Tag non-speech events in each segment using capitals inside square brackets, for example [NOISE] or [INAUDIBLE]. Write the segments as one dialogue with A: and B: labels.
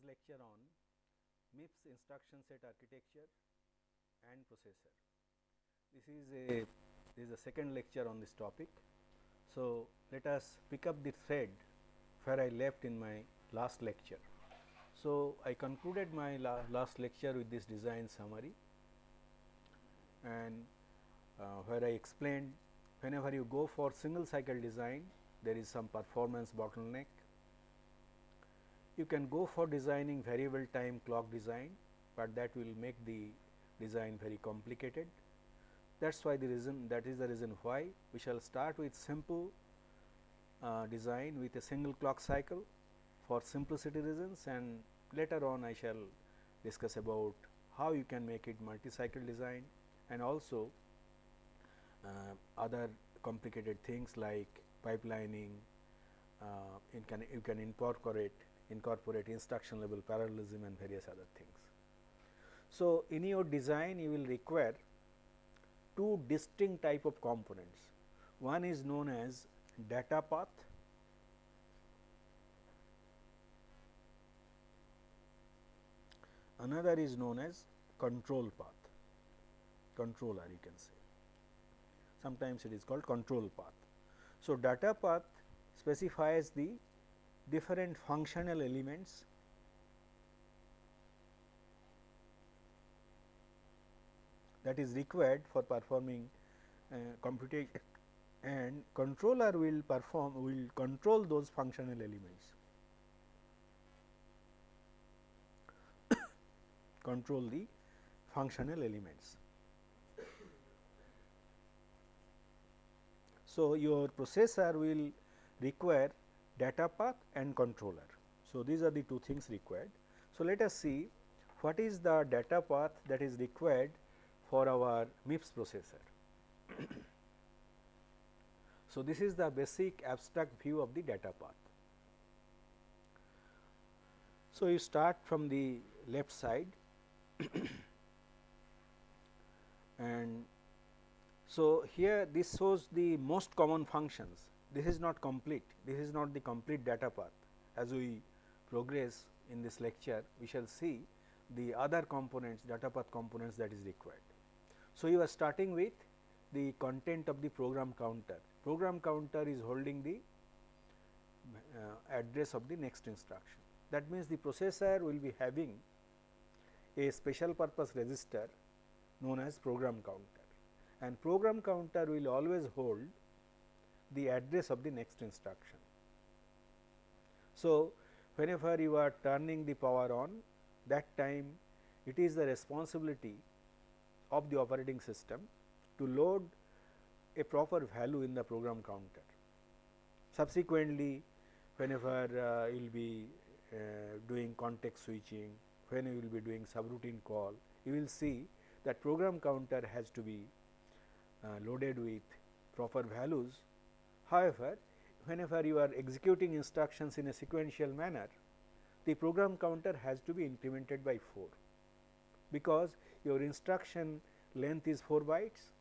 A: today's lecture on MIPS instruction set architecture and processor. This is a this is a second lecture on this topic. So, let us pick up the thread where I left in my last lecture. So, I concluded my la last lecture with this design summary and uh, where I explained whenever you go for single cycle design there is some performance bottleneck. You can go for designing variable time clock design, but that will make the design very complicated. That is why the reason that is the reason why we shall start with simple uh, design with a single clock cycle for simplicity reasons and later on I shall discuss about how you can make it multi cycle design and also uh, other complicated things like pipelining, uh, you can you can incorporate incorporate instruction level parallelism and various other things. So, in your design you will require two distinct type of components. One is known as data path another is known as control path controller you can say sometimes it is called control path so, data path specifies the different functional elements. That is required for performing uh, computation. And controller will perform will control those functional elements. [COUGHS] Control the functional elements. So, your processor will require data path and controller. So, these are the two things required. So, let us see what is the data path that is required for our MIPS processor. [COUGHS] so, this is the basic abstract view of the data path. So, you start from the left side [COUGHS] and so, here this shows the most common functions, this is not complete, this is not the complete data path. As we progress in this lecture, we shall see the other components, data path components that is required. So, you are starting with the content of the program counter. Program counter is holding the uh, address of the next instruction. That means, the processor will be having a special purpose register known as program counter and program counter will always hold the address of the next instruction. So, whenever you are turning the power on that time it is the responsibility of the operating system to load a proper value in the program counter. Subsequently, whenever uh, you will be uh, doing context switching, when you will be doing subroutine call, you will see that program counter has to be uh, loaded with proper values. However, whenever you are executing instructions in a sequential manner, the program counter has to be incremented by 4, because your instruction length is 4 bytes.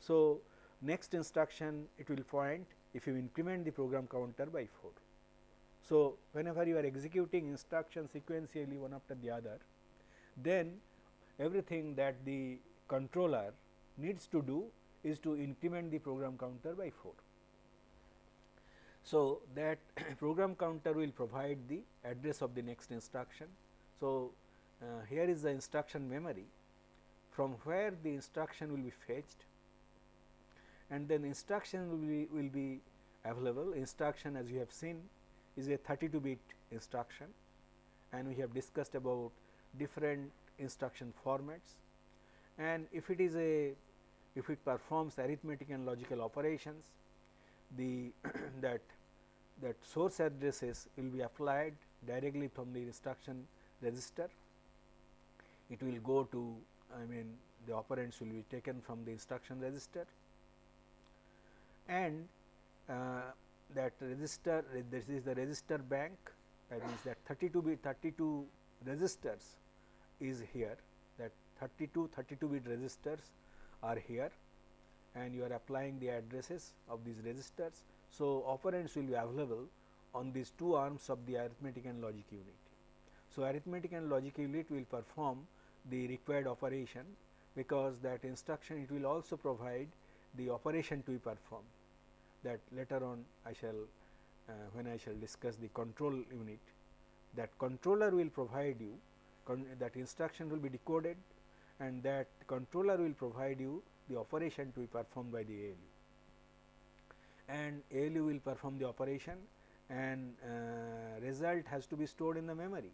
A: So, next instruction it will point if you increment the program counter by 4. So, whenever you are executing instruction sequentially one after the other, then everything that the controller needs to do is to increment the program counter by 4. So, that [CLEARS THROAT] program counter will provide the address of the next instruction. So, uh, here is the instruction memory from where the instruction will be fetched and then instruction will be, will be available. Instruction as you have seen is a 32 bit instruction and we have discussed about different instruction formats and if it is a if it performs arithmetic and logical operations, the [CLEARS THROAT] that that source addresses will be applied directly from the instruction register. It will go to I mean the operands will be taken from the instruction register and uh, that register this is the register bank that means that 32 bit 32 registers is here that 32 32 bit registers are here and you are applying the addresses of these registers. So, operands will be available on these two arms of the arithmetic and logic unit. So, arithmetic and logic unit will perform the required operation because that instruction it will also provide the operation to be performed that later on I shall uh, when I shall discuss the control unit that controller will provide you that instruction will be decoded and that controller will provide you the operation to be performed by the ALU and ALU will perform the operation and uh, result has to be stored in the memory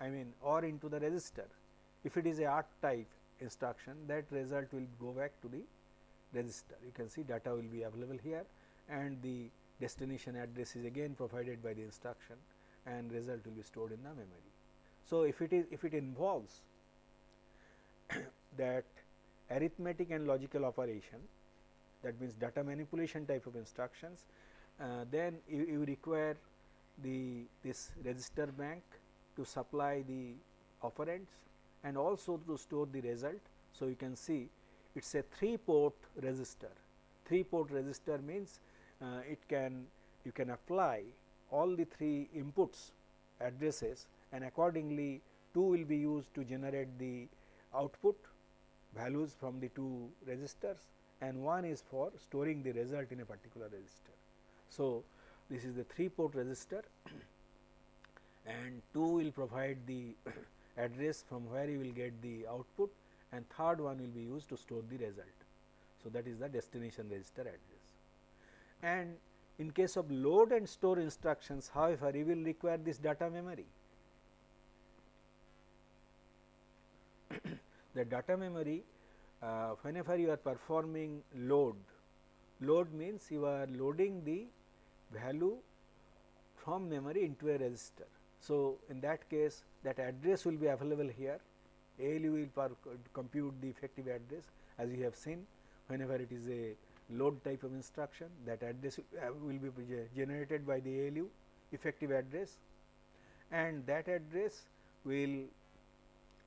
A: I mean or into the register. If it is a R type instruction that result will go back to the register. You can see data will be available here and the destination address is again provided by the instruction and result will be stored in the memory. So, if it is if it involves [COUGHS] that arithmetic and logical operation that means data manipulation type of instructions, uh, then you, you require the this register bank to supply the operands and also to store the result. So, you can see it is a 3 port register. 3 port register means uh, it can you can apply all the 3 inputs addresses and accordingly 2 will be used to generate the output values from the two registers and one is for storing the result in a particular register. So, this is the 3 port register [CLEARS THROAT] and 2 will provide the [CLEARS THROAT] address from where you will get the output and third one will be used to store the result. So, that is the destination register address. And in case of load and store instructions however, you will require this data memory. [CLEARS THROAT] the data memory uh, whenever you are performing load, load means you are loading the value from memory into a register. So, in that case that address will be available here, ALU will compute the effective address as you have seen. Whenever it is a load type of instruction that address will be generated by the ALU effective address. And that address will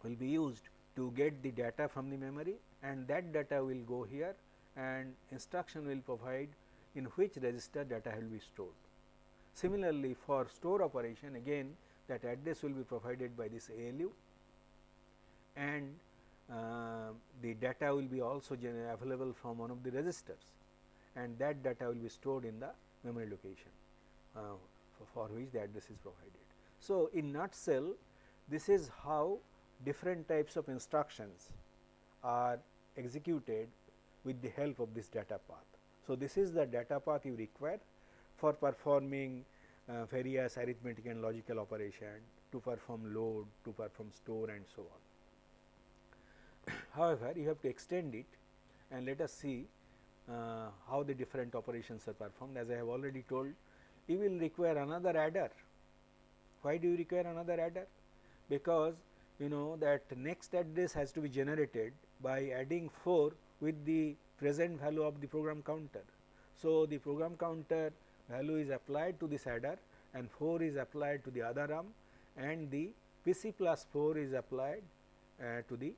A: will be used to get the data from the memory and that data will go here and instruction will provide in which register data will be stored. Similarly, for store operation again that address will be provided by this ALU and uh, the data will be also available from one of the registers and that data will be stored in the memory location uh, for, for, which the address is provided. So, in nutshell this is how different types of instructions are executed with the help of this data path. So, this is the data path you require for performing uh, various arithmetic and logical operation to perform load, to perform store and so on. [COUGHS] However, you have to extend it and let us see uh, how the different operations are performed. As I have already told, you will require another adder. Why do you require another adder? Because you know that next address has to be generated by adding 4 with the present value of the program counter. So, the program counter value is applied to this adder and 4 is applied to the other arm and the PC plus 4 is applied uh, to the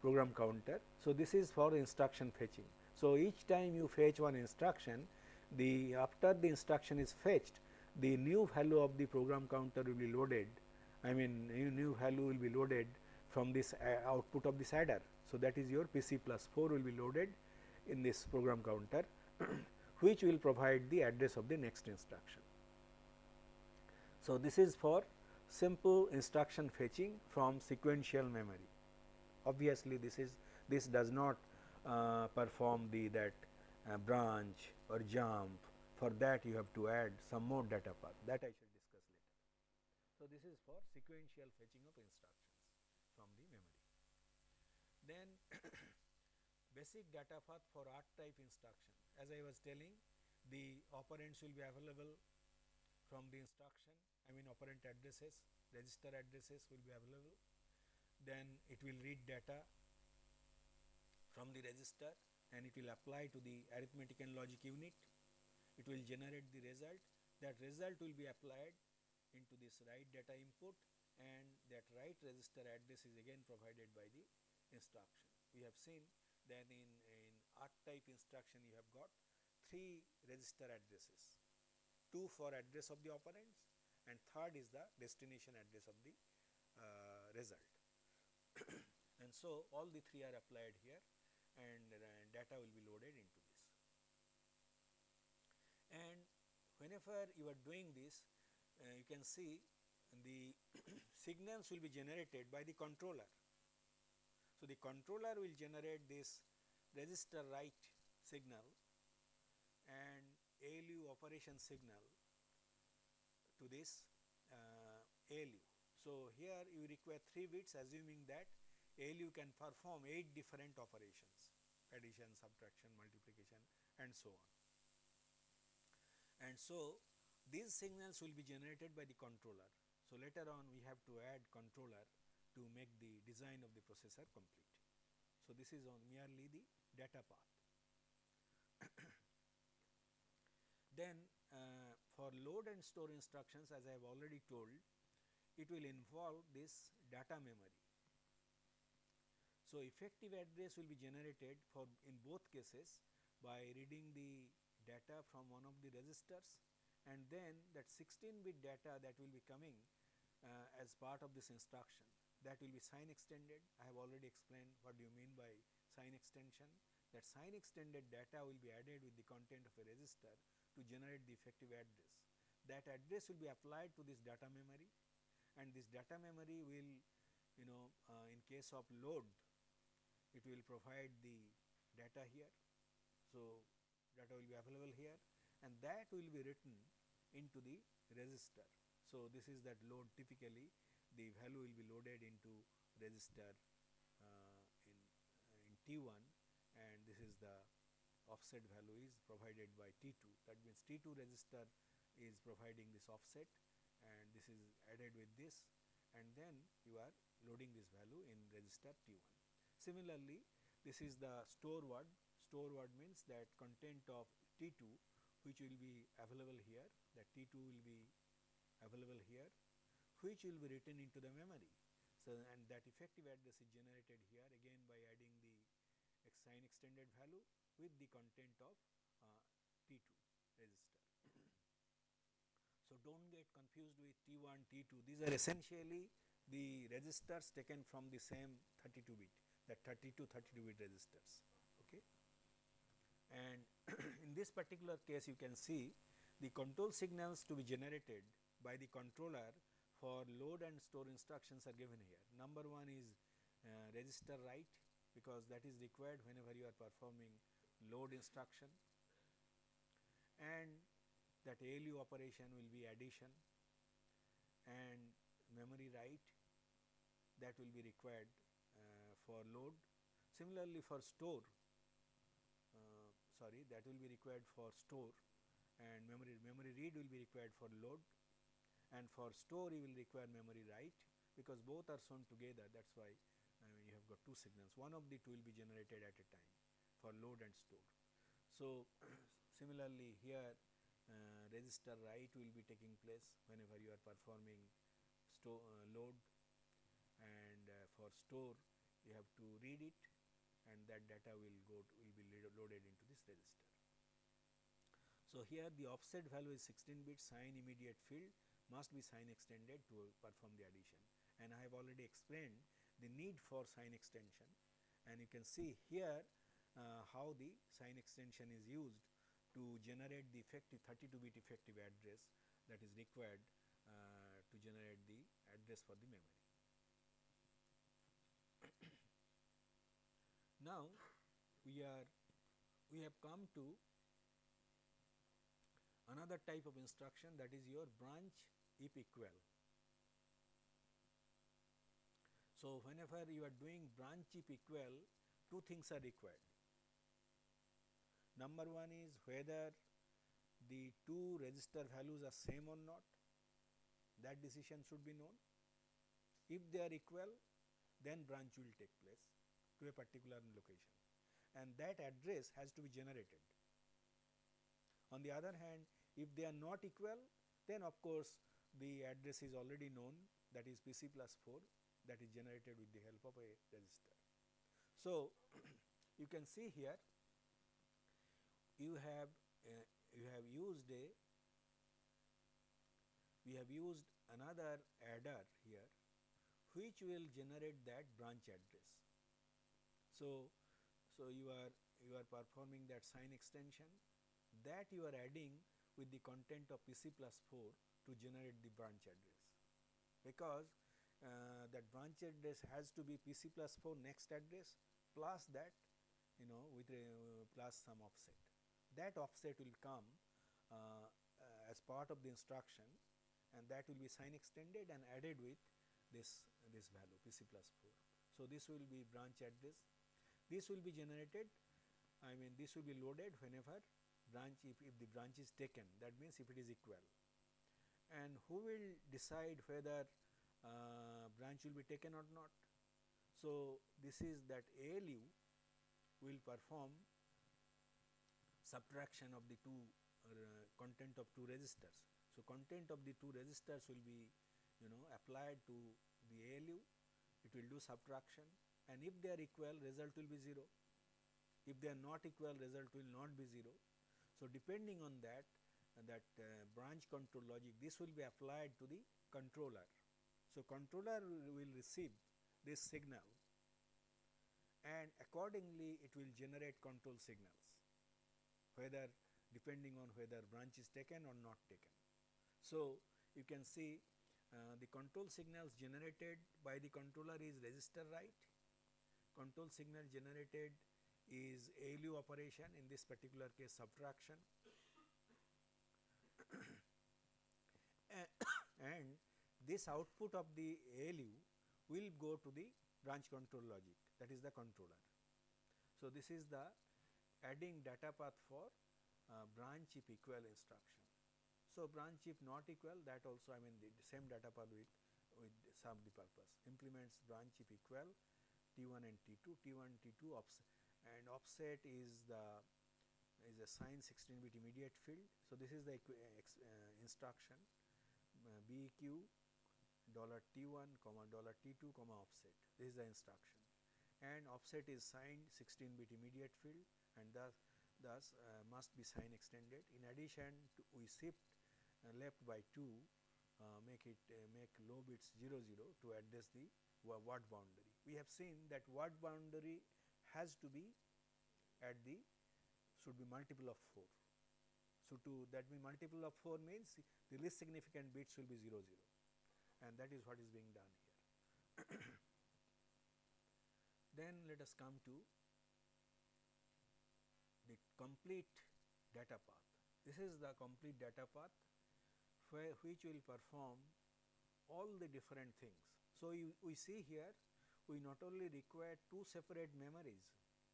A: program counter. So, this is for instruction fetching. So, each time you fetch one instruction the after the instruction is fetched the new value of the program counter will be loaded I mean new, value will be loaded from this uh, output of this adder. So, that is your PC plus 4 will be loaded in this program counter [CLEARS THROAT] which will provide the address of the next instruction. So, this is for simple instruction fetching from sequential memory. Obviously, this is this does not uh, perform the that uh, branch or jump for that you have to add some more data path that I shall discuss later. So, this is for sequential fetching of instructions from the memory. Then basic data path for R type instruction. As I was telling the operands will be available from the instruction I mean operand addresses register addresses will be available. Then it will read data from the register and it will apply to the arithmetic and logic unit. It will generate the result. That result will be applied into this write data input and that write register address is again provided by the instruction. We have seen that in, in type instruction you have got 3 register addresses 2 for address of the operands and third is the destination address of the uh, result. [COUGHS] and so, all the three are applied here and uh, data will be loaded into this. And whenever you are doing this, uh, you can see the [COUGHS] signals will be generated by the controller. So, the controller will generate this register write signal and ALU operation signal to this uh, ALU. So, here you require 3 bits assuming that ALU can perform 8 different operations addition, subtraction, multiplication and so on. And so, these signals will be generated by the controller. So, later on we have to add controller to make the design of the processor complete. So, this is on merely the data path. [COUGHS] then uh, for load and store instructions as I have already told, it will involve this data memory. So, effective address will be generated for in both cases by reading the data from one of the registers and then that 16 bit data that will be coming uh, as part of this instruction that will be sign extended. I have already explained what do you mean by sign extension that sign extended data will be added with the content of a register to generate the effective address. That address will be applied to this data memory and this data memory will you know uh, in case of load it will provide the data here. So, data will be available here and that will be written into the register. So, this is that load typically the value will be loaded into register uh, in, uh, in T1 and this is the offset value is provided by T2 that means T2 register is providing this offset and this is added with this and then you are loading this value in register T1. Similarly, this is the store word, store word means that content of T2 which will be available here that T2 will be available here which will be written into the memory. So, and that effective address is generated here again by adding the sign extended value with the content of uh, T2 register. [COUGHS] so, do not get confused with T1, T2 these are essentially the registers taken from the same 32 bit that 32 32 bit registers. Okay. And [COUGHS] in this particular case you can see the control signals to be generated by the controller for load and store instructions are given here. Number one is uh, register write because that is required whenever you are performing load instruction and that ALU operation will be addition and memory write that will be required uh, for load. Similarly, for store uh, sorry that will be required for store and memory memory read will be required for load and for store you will require memory write because both are sewn together that is why uh, you have got two signals one of the two will be generated at a time for load and store. So, [CLEARS THROAT] similarly here uh, register write will be taking place whenever you are performing store uh, load and uh, for store you have to read it and that data will go will be loaded into this register. So, here the offset value is 16 bit sign immediate field must be sign extended to perform the addition and I have already explained the need for sign extension and you can see here uh, how the sign extension is used to generate the effective 32 bit effective address that is required uh, to generate the address for the memory. [COUGHS] now, we are we have come to another type of instruction that is your branch if equal. So, whenever you are doing branch if equal, two things are required. Number one is whether the two register values are same or not, that decision should be known. If they are equal, then branch will take place to a particular location and that address has to be generated. On the other hand, if they are not equal, then of course, the address is already known that is PC plus 4 that is generated with the help of a register. So, [CLEARS THROAT] you can see here you have uh, you have used a we have used another adder here which will generate that branch address. So, so you are you are performing that sign extension that you are adding with the content of PC plus 4 to generate the branch address because uh, that branch address has to be PC plus 4 next address plus that you know with a uh, plus some offset. That offset will come uh, uh as part of the instruction and that will be sign extended and added with this this value PC plus 4. So, this will be branch address. This will be generated I mean this will be loaded whenever branch if, if the branch is taken that means if it is equal and who will decide whether uh, branch will be taken or not. So, this is that ALU will perform subtraction of the two uh, content of two registers. So, content of the two registers will be you know applied to the ALU, it will do subtraction and if they are equal result will be 0. If they are not equal result will not be 0. So, depending on that that uh, branch control logic this will be applied to the controller. So, controller will receive this signal and accordingly it will generate control signals whether depending on whether branch is taken or not taken. So, you can see uh, the control signals generated by the controller is register write, control signal generated is ALU operation in this particular case subtraction [COUGHS] and this output of the ALU will go to the branch control logic that is the controller. So, this is the adding data path for uh, branch if equal instruction. So, branch if not equal that also I mean the, same data path with, with some the purpose implements branch if equal T1 and T2, T1 T2 offset and offset is the is a sign 16 bit immediate field. So, this is the uh, instruction uh, BEQ dollar T1 comma dollar T2 comma offset. This is the instruction. And offset is signed 16 bit immediate field and thus thus uh, must be sign extended. In addition to we shift uh, left by 2 uh, make it uh, make low bits 0 0 to address the word boundary. We have seen that word boundary has to be at the should be multiple of 4 so to that means multiple of 4 means the least significant bits will be 0 0 and that is what is being done here. [COUGHS] then let us come to the complete data path. This is the complete data path which will perform all the different things. So, you, we see here we not only require two separate memories,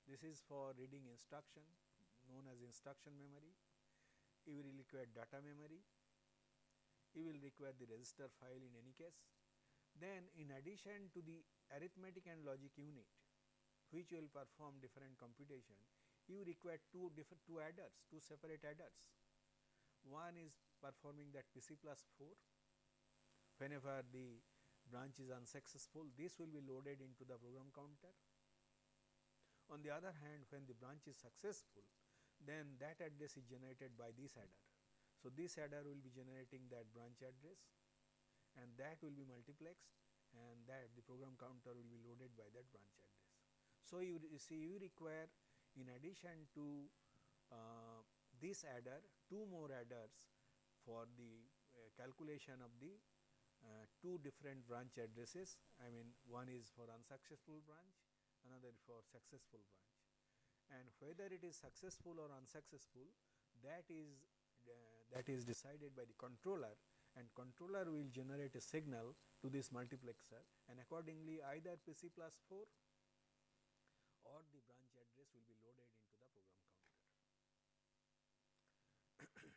A: this is for reading instruction known as instruction memory, you will require data memory, you will require the register file in any case. Then in addition to the arithmetic and logic unit which will perform different computation, you require two different two adders, two separate adders. One is performing that PC plus 4 whenever the branch is unsuccessful this will be loaded into the program counter. On the other hand when the branch is successful then that address is generated by this adder. So, this adder will be generating that branch address and that will be multiplexed and that the program counter will be loaded by that branch address. So, you, see you require in addition to uh, this adder two more adders for the uh, calculation of the uh, two different branch addresses. I mean one is for unsuccessful branch another for successful branch and whether it is successful or unsuccessful that is uh, that is decided by the controller and controller will generate a signal to this multiplexer and accordingly either PC plus 4 or the branch address will be loaded into the program counter. [COUGHS]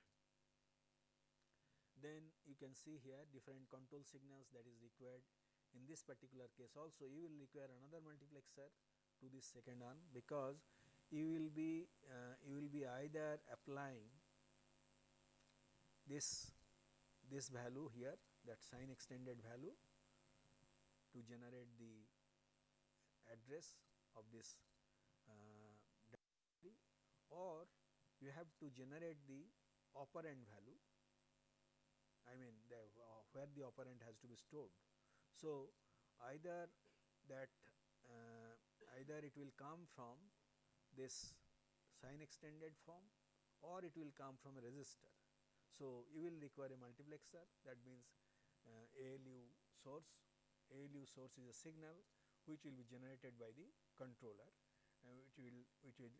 A: then you can see here different control signals that is required in this particular case also you will require another multiplexer to this second arm because you will be uh, you will be either applying this this value here that sign extended value to generate the address of this uh, or you have to generate the operand value I mean the, uh, where the operand has to be stored. So, either that uh, either it will come from this sign extended form or it will come from a register. So, you will require a multiplexer that means uh, ALU source, ALU source is a signal which will be generated by the controller uh, which will which will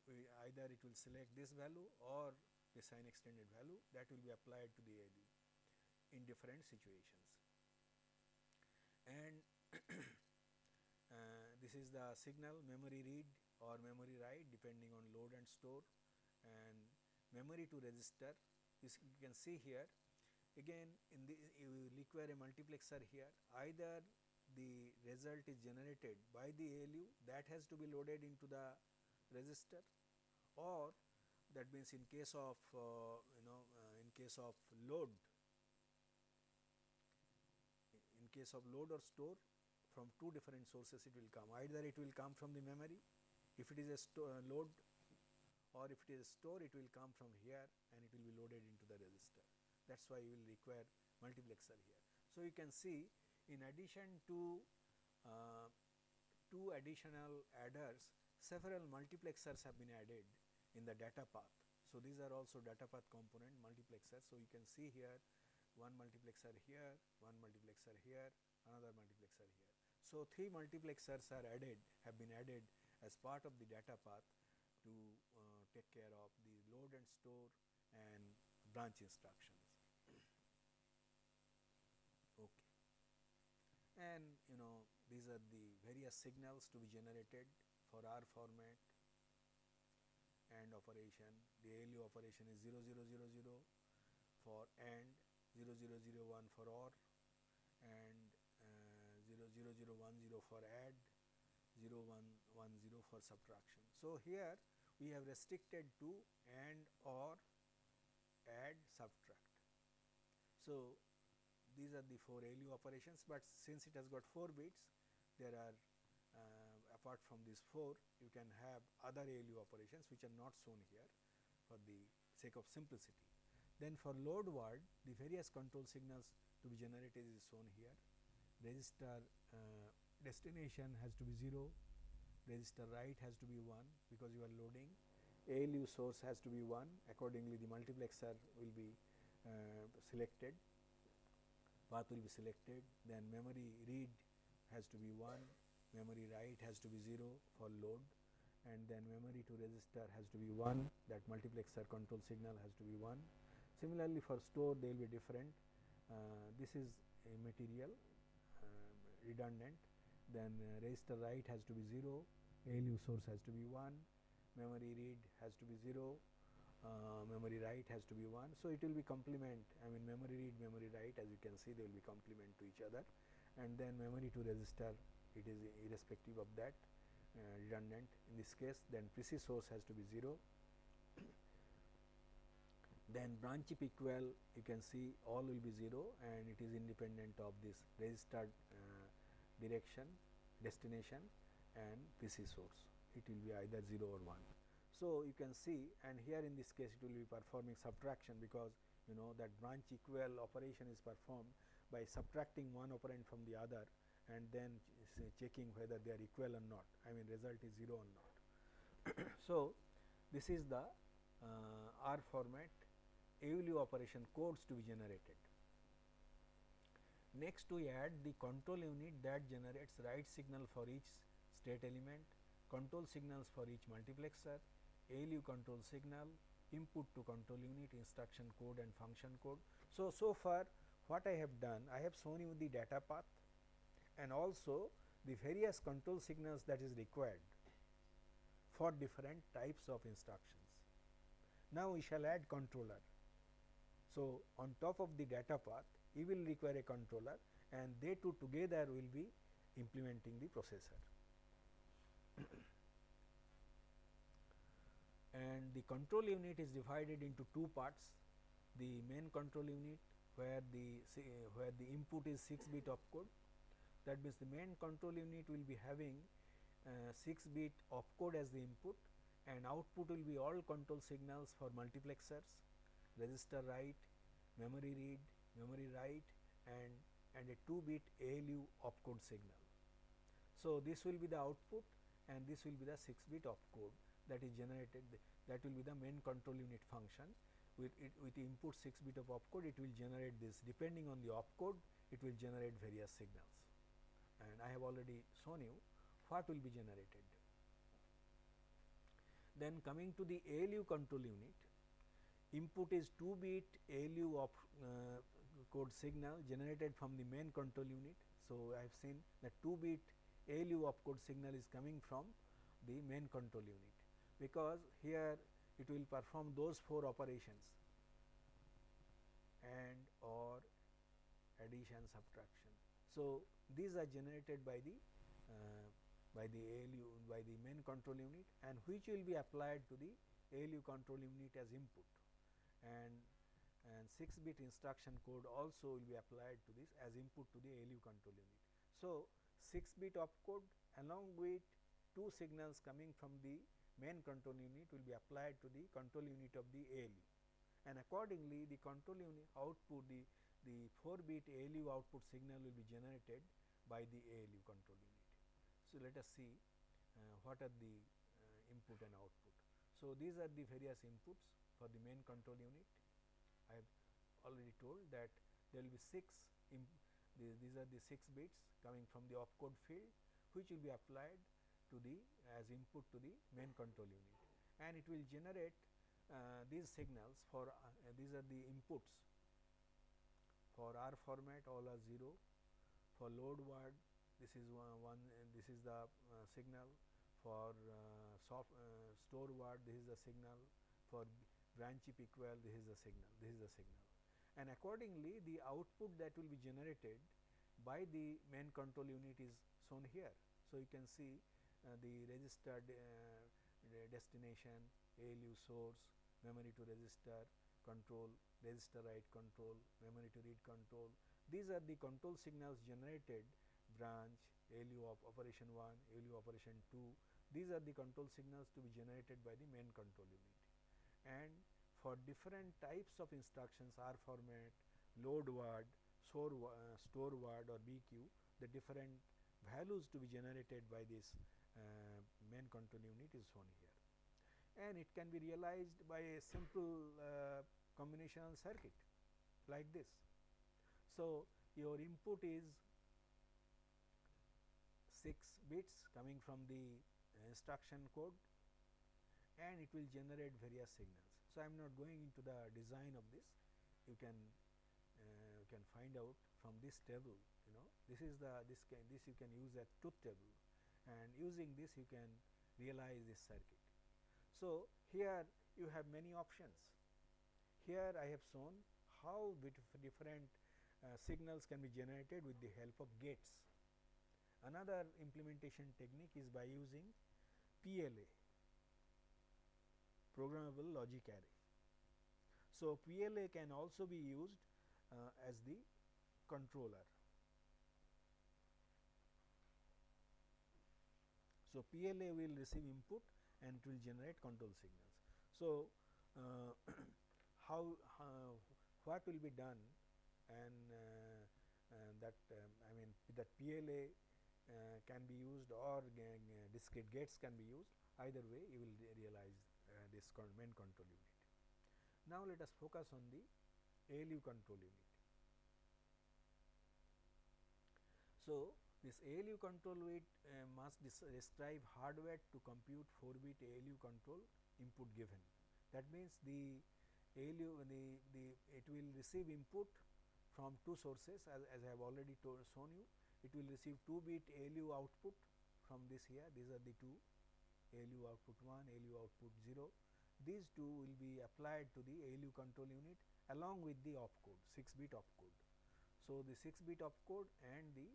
A: either it will select this value or the sign extended value that will be applied to the ALU in different situations. And [COUGHS] uh, this is the signal memory read or memory write depending on load and store. And memory to register you can see here. Again in the you require a multiplexer here. Either the result is generated by the ALU that has to be loaded into the register or that means in case of uh, you know uh, in case of load in case of load or store from two different sources it will come. Either it will come from the memory if it is a uh, load or if it is a store it will come from here and it will be loaded into the register that is why you will require multiplexer here. So, you can see in addition to uh, two additional adders several multiplexers have been added in the data path. So, these are also data path component multiplexers. So, you can see here one multiplexer here, one multiplexer here, another multiplexer here. So, three multiplexers are added have been added as part of the data path to uh, take care of the load and store and branch instructions. Okay. And you know these are the various signals to be generated for R format AND operation. The ALU operation is 0000 for AND, 0001 for OR and uh, 00010 for add, 0110 for subtraction. So, here we have restricted to AND OR add subtract. So, these are the 4 ALU operations, but since it has got 4 bits there are uh, apart from these 4 you can have other ALU operations which are not shown here for the sake of simplicity. Then for load word the various control signals to be generated is shown here register uh, destination has to be 0, register write has to be 1 because you are loading, ALU source has to be 1 accordingly the multiplexer will be uh, selected, path will be selected, then memory read has to be 1, memory write has to be 0 for load. And then memory to register has to be 1 that multiplexer control signal has to be 1. Similarly, for store they will be different, uh, this is a material uh, redundant then uh, register write has to be 0, ALU source has to be 1, memory read has to be 0, uh, memory write has to be 1. So, it will be complement I mean memory read memory write as you can see they will be complement to each other. And then memory to register it is irrespective of that uh, redundant. In this case then PC source has to be 0 [COUGHS] then branch chip equal you can see all will be 0 and it is independent of this registered uh, direction, destination and PC source. It will be either 0 or 1. So, you can see and here in this case it will be performing subtraction because you know that branch equal operation is performed by subtracting one operand from the other and then checking whether they are equal or not I mean result is 0 or not. [COUGHS] so, this is the uh, R format ALU operation codes to be generated. Next we add the control unit that generates write signal for each state element, control signals for each multiplexer, ALU control signal, input to control unit, instruction code and function code. So, so far what I have done, I have shown you the data path and also the various control signals that is required for different types of instructions. Now, we shall add controller. So, on top of the data path you will require a controller and they two together will be implementing the processor. [CLEARS THROAT] and the control unit is divided into two parts the main control unit where the where the input is 6 bit opcode that means the main control unit will be having uh, 6 bit opcode as the input and output will be all control signals for multiplexers register write memory read memory write and and a 2 bit ALU opcode signal. So, this will be the output and this will be the 6 bit opcode that is generated that will be the main control unit function with it with input 6 bit of opcode it will generate this depending on the opcode it will generate various signals and I have already shown you what will be generated. Then coming to the ALU control unit input is 2 bit ALU of uh, code signal generated from the main control unit. So, I have seen that 2 bit ALU opcode signal is coming from the main control unit because here it will perform those 4 operations and or addition subtraction. So, these are generated by the uh, by the ALU by the main control unit and which will be applied to the ALU control unit as input and and 6 bit instruction code also will be applied to this as input to the ALU control unit. So, 6 bit opcode along with two signals coming from the main control unit will be applied to the control unit of the ALU and accordingly the control unit output the the 4 bit ALU output signal will be generated by the ALU control unit. So, let us see uh, what are the uh, input and output. So, these are the various inputs for the main control unit I have already told that there will be 6 the, these are the 6 bits coming from the opcode field which will be applied to the as input to the main control unit. And it will generate uh, these signals for uh, these are the inputs for R format all are 0 for load word this is one, one uh, this is the uh, signal. For uh, soft uh, store word this is the signal. For branch equal this is the signal this is the signal. And accordingly the output that will be generated by the main control unit is shown here. So, you can see uh, the registered uh, destination ALU source memory to register control register write control memory to read control. These are the control signals generated branch ALU of operation 1 ALU operation 2 these are the control signals to be generated by the main control unit and for different types of instructions R format, load word, store, uh, store word or BQ, the different values to be generated by this uh, main control unit is shown here. And it can be realized by a simple uh, combinational circuit like this. So, your input is 6 bits coming from the instruction code and it will generate various signals. So, I am not going into the design of this you can uh, you can find out from this table you know this is the this can this you can use a truth table and using this you can realize this circuit. So, here you have many options here I have shown how different uh, signals can be generated with the help of gates. Another implementation technique is by using PLA programmable logic array. So, PLA can also be used uh, as the controller. So, PLA will receive input and it will generate control signals. So, uh, [CLEARS THROAT] how, how, what will be done and uh, uh that um, I mean that PLA uh, can be used or discrete gates can be used either way you will realize uh, this main control unit. Now, let us focus on the ALU control unit. So, this ALU control unit uh, must describe hardware to compute 4 bit ALU control input given. That means, the ALU the, the it will receive input from two sources as, as I have already shown you. It will receive 2 bit ALU output from this here, these are the two ALU output 1, ALU output 0. These two will be applied to the ALU control unit along with the opcode 6 bit opcode. So, the 6 bit opcode and the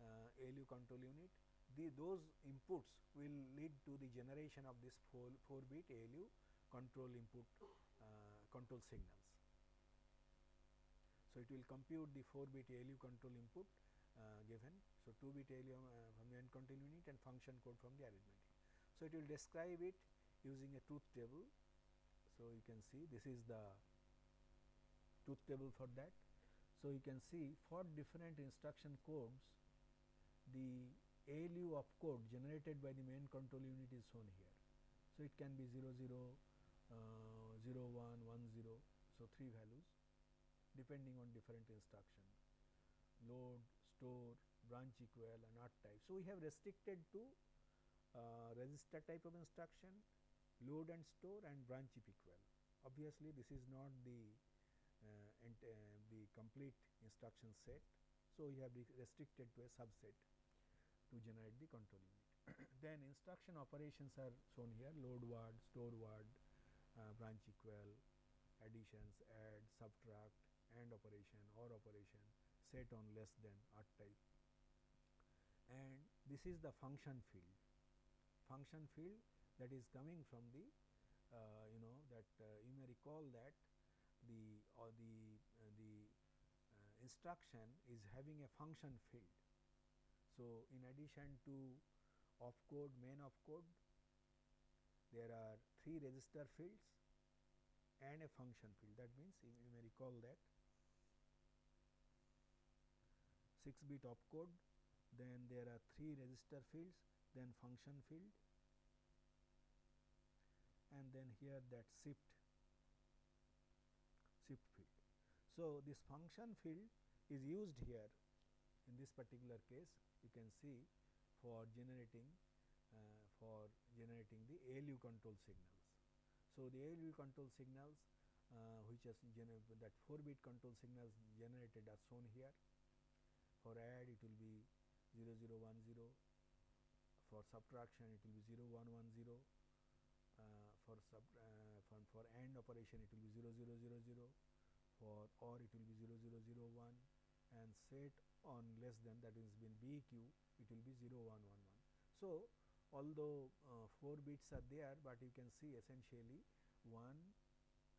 A: uh, ALU control unit the those inputs will lead to the generation of this 4, 4 bit ALU control input uh, control signals. So, it will compute the 4 bit ALU control input uh, given. So, 2 bit ALU uh, from the end control unit and function code from the arithmetic. So, it will describe it using a truth table. So, you can see this is the truth table for that. So, you can see for different instruction codes the ALU opcode generated by the main control unit is shown here. So, it can be 0 0, uh, 0 1 1 0. So, 3 values depending on different instruction load, store, branch equal and R type. So, we have restricted to uh, register type of instruction, load and store and branch if equal. Obviously, this is not the uh, and, uh, the complete instruction set. So, we have restricted to a subset to generate the control unit. [COUGHS] then instruction operations are shown here load word, store word, uh, branch equal, additions, add, subtract, AND operation, OR operation, set on less than R type. And this is the function field, function field that is coming from the uh, you know that uh, you may recall that the or the uh, the uh, instruction is having a function field. So, in addition to opcode main opcode there are three register fields and a function field that means you, you may recall that 6 bit opcode then there are three register fields then function field and then here that shift shift field. So, this function field is used here in this particular case you can see for generating uh, for generating the ALU control signals. So, the ALU control signals uh, which has that 4 bit control signals generated are shown here for add it will be 0 0 1 0 for subtraction it will be 0 1 1 0 uh, for sub uh, for, for AND operation it will be 0 0 0 0 for OR it will be 0 0 0 1 and set on less than that is been BQ it will be 0 1 1 1. So, although uh, 4 bits are there, but you can see essentially 1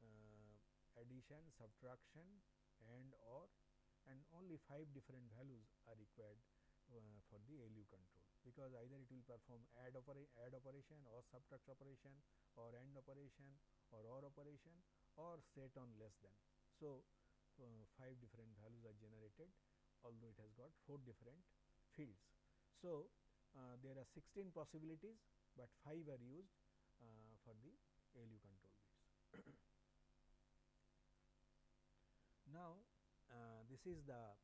A: uh, addition, subtraction and OR and only 5 different values are required uh, for the ALU control because either it will perform add, opera add operation or subtract operation or AND operation or OR operation or set on less than. So, uh, 5 different values are generated although it has got 4 different fields. So, uh, there are 16 possibilities, but 5 are used uh, for the ALU control bits. [COUGHS] now, uh, this is the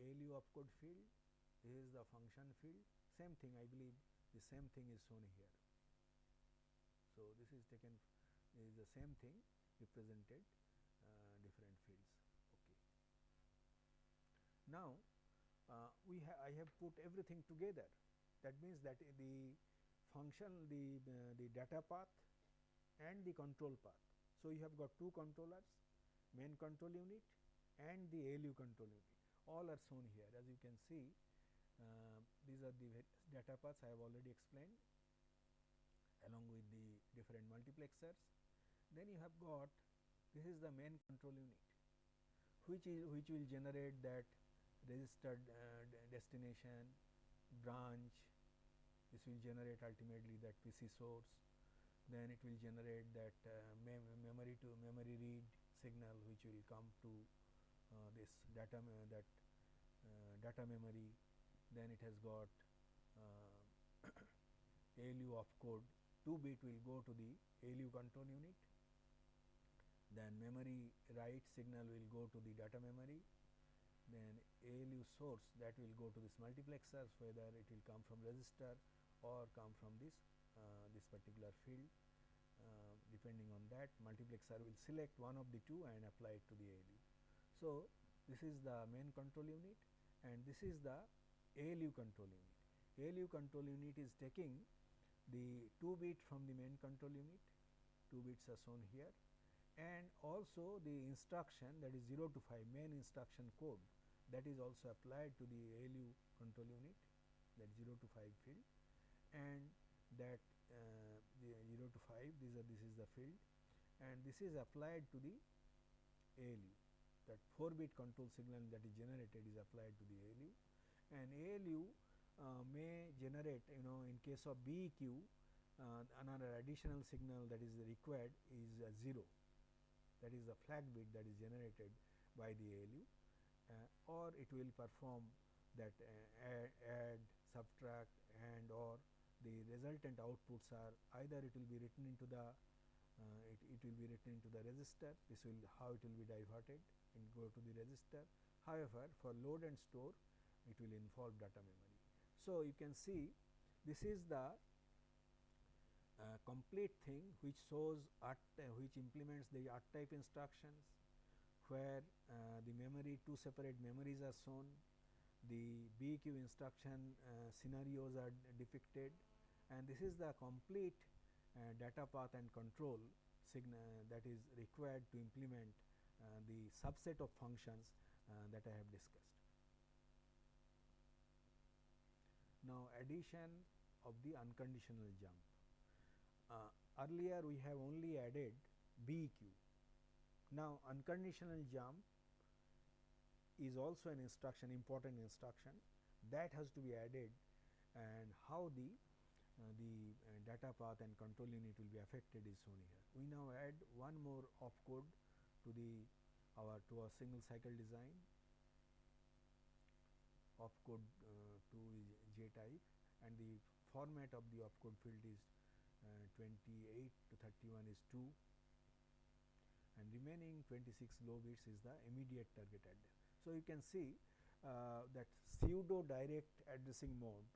A: ALU opcode field, this is the function field, same thing I believe the same thing is shown here. So, this is taken this is the same thing represented uh, different fields. Okay. Now, uh, we ha I have put everything together that means that the function the uh, the data path and the control path. So, you have got two controllers main control unit and the ALU control unit all are shown here as you can see uh, these are the data paths I have already explained along with the different multiplexers. Then you have got this is the main control unit which is which will generate that registered uh, destination branch this will generate ultimately that PC source then it will generate that uh, mem memory to memory read signal which will come to uh, this data that uh, data memory then it has got ALU uh, [COUGHS] opcode 2 bit will go to the ALU control unit. Then memory write signal will go to the data memory. Then ALU source that will go to this multiplexer whether it will come from register or come from this uh, this particular field. Uh, depending on that multiplexer will select one of the two and apply it to the ALU. So, this is the main control unit and this is the ALU control unit. ALU control unit is taking the 2 bit from the main control unit, 2 bits are shown here and also the instruction that is 0 to 5 main instruction code that is also applied to the ALU control unit that 0 to 5 field and that uh, the 0 to 5 these are this is the field and this is applied to the ALU that 4 bit control signal that is generated is applied to the ALU and ALU uh, may generate you know in case of BEQ uh, another additional signal that is required is 0 that is the flag bit that is generated by the ALU uh, or it will perform that uh, add, add, subtract and or the resultant outputs are either it will be written into the uh, it, it will be written into the register this will how it will be diverted and go to the register. However, for load and store it will involve data memory. So, you can see this is the uh, complete thing which shows R which implements the R type instructions where uh, the memory two separate memories are shown the BEQ instruction uh, scenarios are depicted and this is the complete uh, data path and control signal that is required to implement uh, the subset of functions uh, that I have discussed. Now, addition of the unconditional jump. Uh, earlier we have only added BEQ. Now, unconditional jump is also an instruction important instruction that has to be added and how the uh, the uh, data path and control unit will be affected is shown here. We now add one more opcode to the our to our single cycle design opcode J and the format of the opcode field is uh, 28 to 31 is 2 and remaining 26 low bits is the immediate target address. So, you can see uh, that pseudo direct addressing mode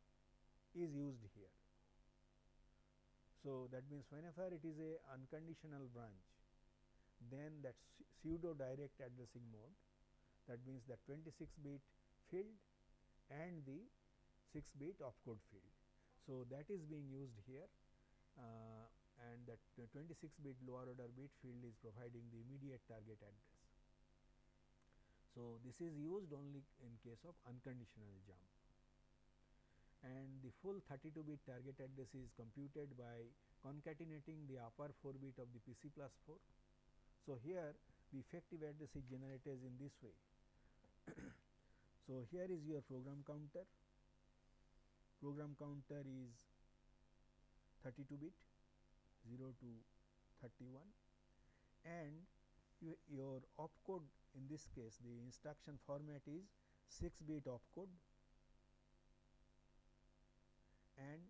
A: is used here. So, that means whenever it is a unconditional branch then that pseudo direct addressing mode that means that 26 bit field and the 6 bit opcode field. So, that is being used here uh, and that 26 bit lower order bit field is providing the immediate target address. So, this is used only in case of unconditional jump and the full 32 bit target address is computed by concatenating the upper 4 bit of the PC plus 4. So, here the effective address is generated in this way. [COUGHS] so, here is your program counter, program counter is 32 bit 0 to 31 and you, your opcode in this case the instruction format is 6 bit opcode and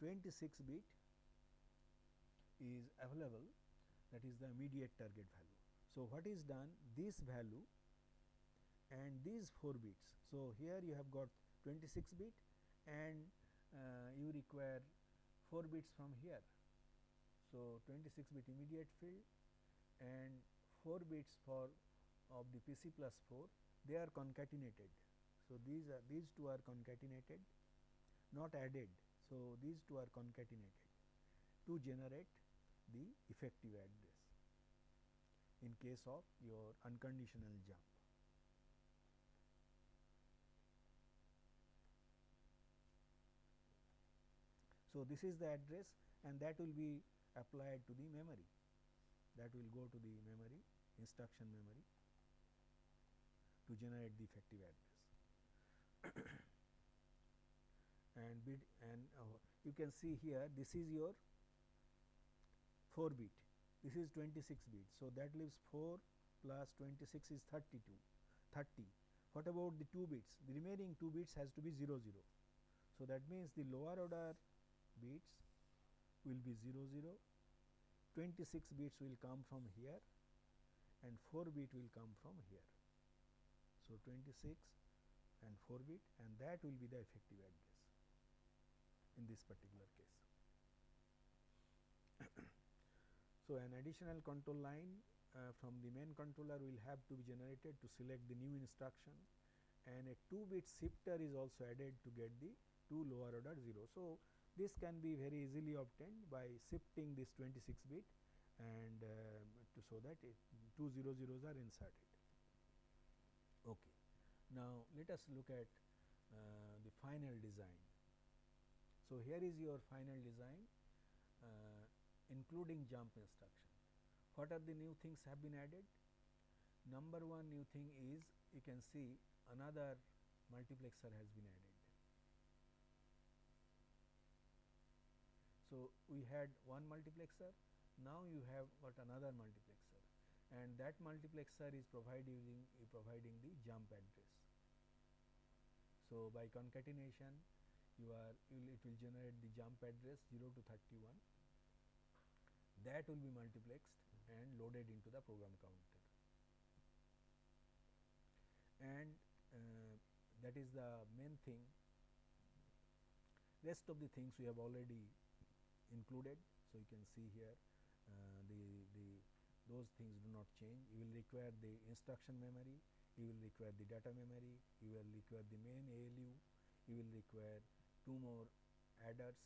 A: 26 bit is available that is the immediate target value. So, what is done this value and these 4 bits. So, here you have got 26 bit and uh, you require 4 bits from here. So, 26 bit immediate field and 4 bits for of the PC plus 4 they are concatenated. So, these are these two are concatenated not added. So, these two are concatenated to generate the effective address in case of your unconditional jump. So, this is the address and that will be applied to the memory that will go to the memory instruction memory to generate the effective address. [COUGHS] and bit and uh, you can see here this is your 4 bit this is 26 bit. So, that leaves 4 plus 26 is 32 30. What about the 2 bits the remaining 2 bits has to be 0 0. So, that means the lower order bits will be 0 0 26 bits will come from here and 4 bit will come from here. So, 26 and 4 bit and that will be the effective address in this particular case. [COUGHS] so, an additional control line uh, from the main controller will have to be generated to select the new instruction and a 2 bit shifter is also added to get the 2 lower order 0. So, this can be very easily obtained by shifting this 26 bit and uh, to so that it two zero zeros are inserted. Okay. Now, let us look at uh, the final design. So, here is your final design uh, including jump instruction. What are the new things have been added? Number one new thing is you can see another multiplexer has been added. So, we had one multiplexer, now you have got another multiplexer. and that multiplexer is providing providing the jump address. So, by concatenation you are it will generate the jump address 0 to 31 that will be multiplexed and loaded into the program counter and uh, that is the main thing rest of the things we have already included. So, you can see here uh, the, the those things do not change. You will require the instruction memory, you will require the data memory, you will require the main ALU, you will require two more adders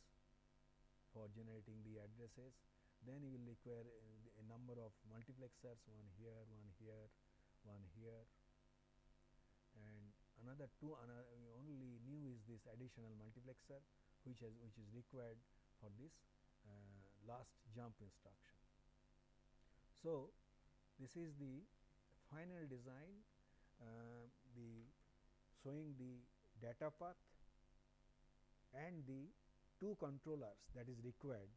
A: for generating the addresses. Then you will require a, a number of multiplexers, one here, one here, one here, and another two another only new is this additional multiplexer which has which is required for this uh, last jump instruction. So, this is the final design uh, the showing the data path and the two controllers that is required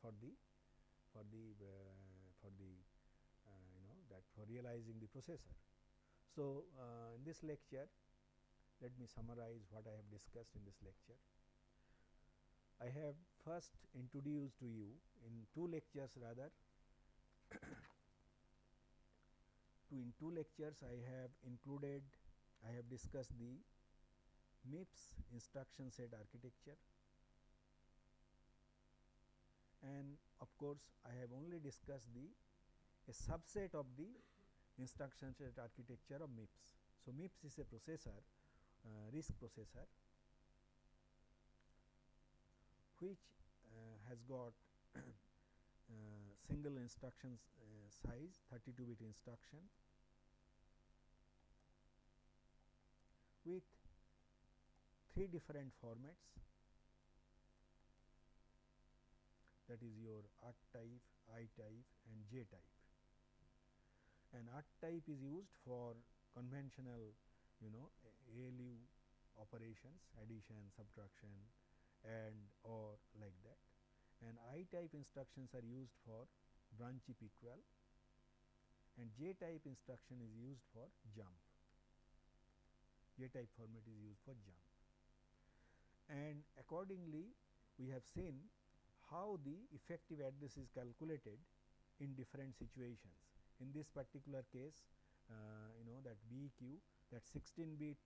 A: for the for the uh, for the uh, you know that for realizing the processor. So, uh, in this lecture let me summarize what I have discussed in this lecture. I have first introduced to you in two lectures rather [COUGHS] to in two lectures I have included I have discussed the MIPS instruction set architecture and of course, I have only discussed the a subset of the instruction set architecture of MIPS. So, MIPS is a processor uh, RISC processor which uh, has got [CLEARS THROAT] uh, single instructions uh, size 32 bit instruction with three different formats. That is your R type, I type and J type. And R type is used for conventional you know ALU operations addition, subtraction and or like that. And I type instructions are used for branch equal and J type instruction is used for jump. J type format is used for jump. And accordingly we have seen how the effective address is calculated in different situations. In this particular case uh, you know that BEQ that 16 bit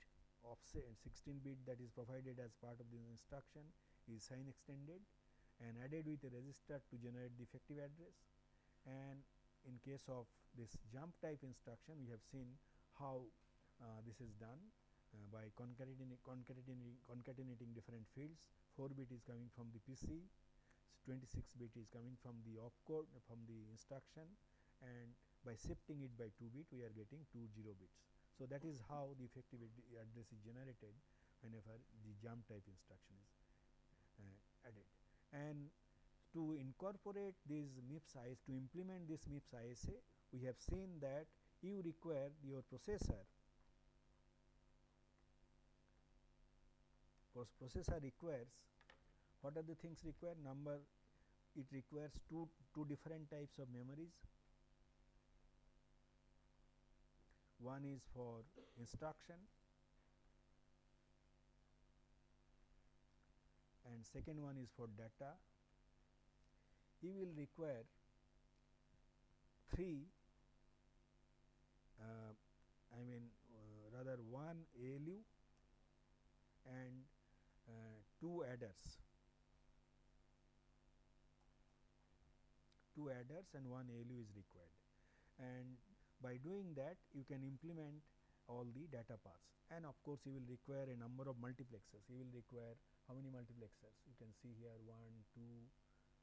A: offset 16 bit that is provided as part of the instruction is sign extended and added with a register to generate the effective address. And in case of this jump type instruction we have seen how uh, this is done uh, by concatenating, concatenating, concatenating different fields. 4 bit is coming from the PC 26 bit is coming from the opcode from the instruction and by shifting it by 2 bit we are getting 2 0 bits. So, that is how the effective address is generated whenever the jump type instruction is added. And to incorporate this MIPS ISA, to implement this MIPS ISA, eh, we have seen that you require your processor. Processor requires what are the things required number it requires two two different types of memories. One is for instruction and second one is for data. You will require three uh, I mean uh, rather one ALU and uh, two adders, two adders and one ALU is required and by doing that you can implement all the data paths and of course, you will require a number of multiplexers. You will require how many multiplexers? You can see here 1, 2,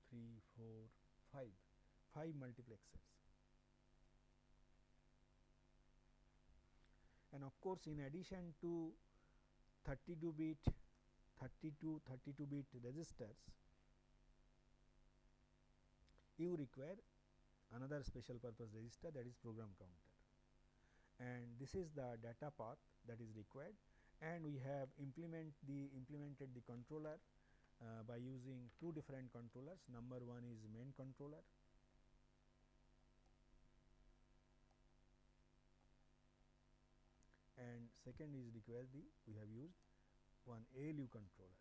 A: 3, 4, 5, 5 multiplexers. And of course, in addition to 32 bit, 32, 32 bit registers, you require another special purpose register that is program counter and this is the data path that is required. And we have implement the implemented the controller uh, by using two different controllers. Number one is main controller. And second is require the we have used one ALU controller.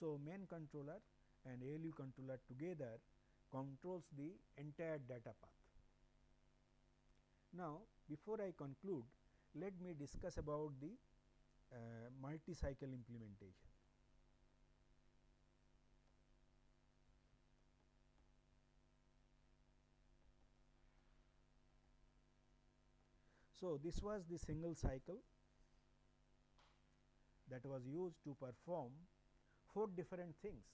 A: So, main controller and ALU controller together controls the entire data path. Now, before I conclude, let me discuss about the uh, multi-cycle implementation. So, this was the single cycle that was used to perform four different things.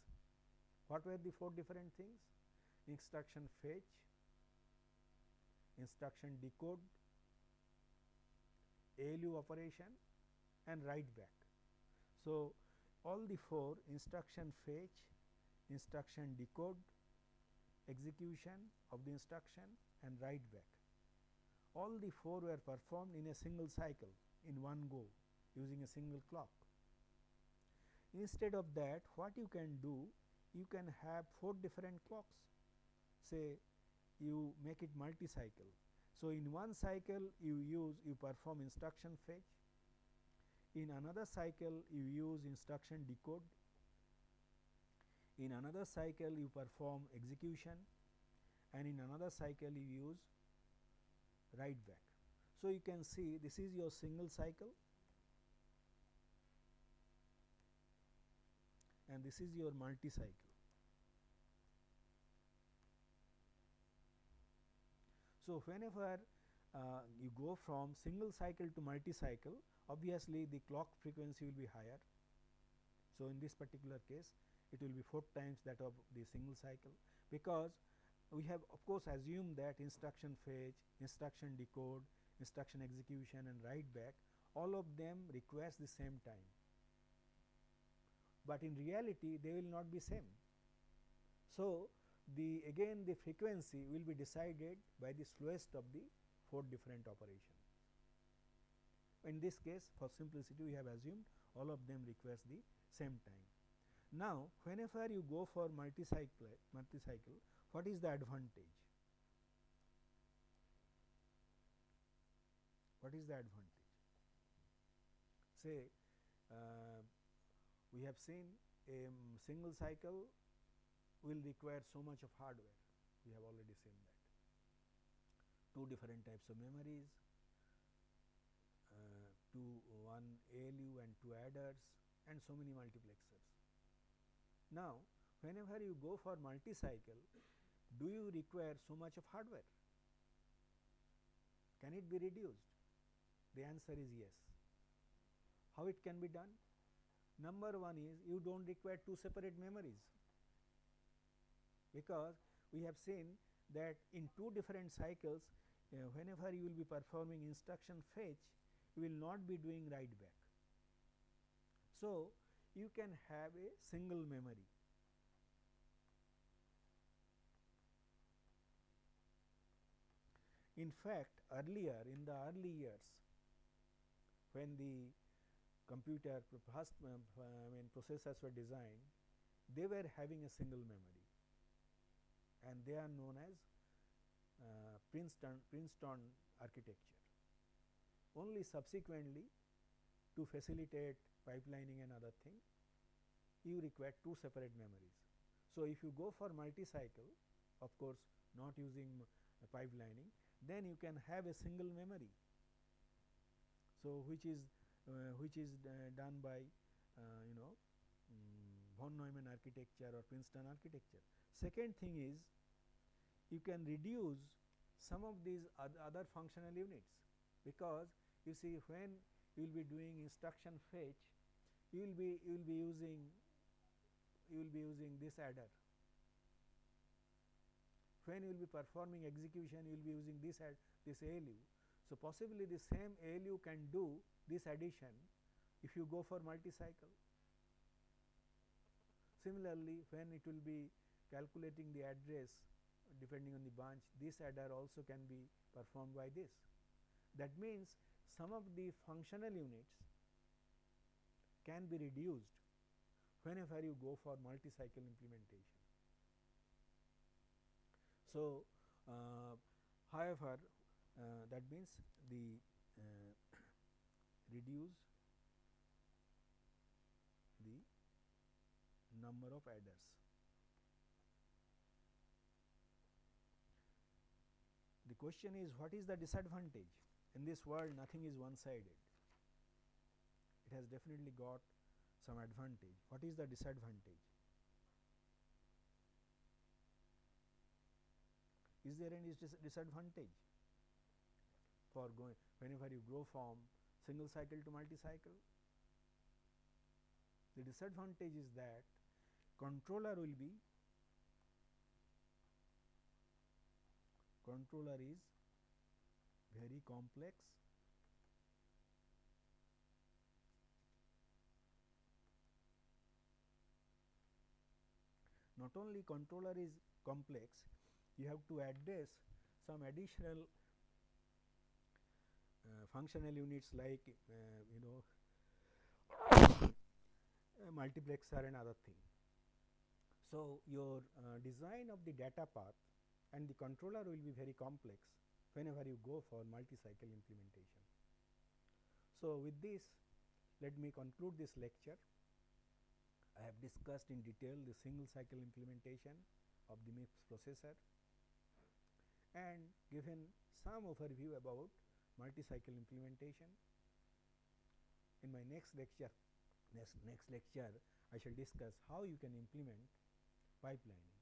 A: What were the four different things? Instruction fetch, instruction decode, ALU operation and write back. So, all the four instruction fetch, instruction decode, execution of the instruction and write back. All the four were performed in a single cycle in one go using a single clock. Instead of that what you can do you can have four different clocks say you make it multi cycle. So, in one cycle you use you perform instruction fetch, in another cycle you use instruction decode, in another cycle you perform execution and in another cycle you use write back. So, you can see this is your single cycle and this is your multi cycle. So, whenever uh, you go from single cycle to multi cycle obviously the clock frequency will be higher. So, in this particular case it will be 4 times that of the single cycle because we have of course assumed that instruction fetch, instruction decode, instruction execution and write back all of them requires the same time, but in reality they will not be same. So, the again the frequency will be decided by the slowest of the four different operations. In this case for simplicity we have assumed all of them requires the same time. Now, whenever you go for multi-cycle, multi-cycle, what is the advantage? What is the advantage? Say, uh, we have seen a single cycle will require so much of hardware, we have already seen that. Two different types of memories, uh, two one ALU and two adders and so many multiplexers. Now, whenever you go for multi-cycle, do you require so much of hardware? Can it be reduced? The answer is yes. How it can be done? Number one is you do not require two separate memories because we have seen that in two different cycles uh, whenever you will be performing instruction fetch you will not be doing write back. So, you can have a single memory. In fact, earlier in the early years when the computer first uh, I mean processors were designed, they were having a single memory and they are known as uh, Princeton, Princeton architecture. Only subsequently to facilitate pipelining and other thing, you require two separate memories. So, if you go for multi-cycle, of course, not using uh, pipelining, then you can have a single memory. So, which is uh, which is uh, done by uh, you know um, von Neumann architecture or Princeton architecture. Second thing is you can reduce some of these other functional units, because you see when you will be doing instruction fetch, you will be you will be using you will be using this adder. When you will be performing execution, you will be using this add this ALU. So, possibly the same ALU can do this addition if you go for multi-cycle. Similarly, when it will be calculating the address depending on the branch this adder also can be performed by this. That means, some of the functional units can be reduced whenever you go for multi-cycle implementation. So, uh, however, uh, that means the uh, [COUGHS] reduce the number of adders. Question is what is the disadvantage? In this world nothing is one sided, it has definitely got some advantage. What is the disadvantage? Is there any dis disadvantage for going whenever you grow from single cycle to multi cycle? The disadvantage is that controller will be controller is very complex not only controller is complex you have to address some additional uh, functional units like uh, you know [COUGHS] multiplexer and other thing. So, your uh, design of the data path and the controller will be very complex whenever you go for multi-cycle implementation. So, with this let me conclude this lecture. I have discussed in detail the single cycle implementation of the MIPS processor and given some overview about multi-cycle implementation. In my next lecture, next, next lecture I shall discuss how you can implement pipelining.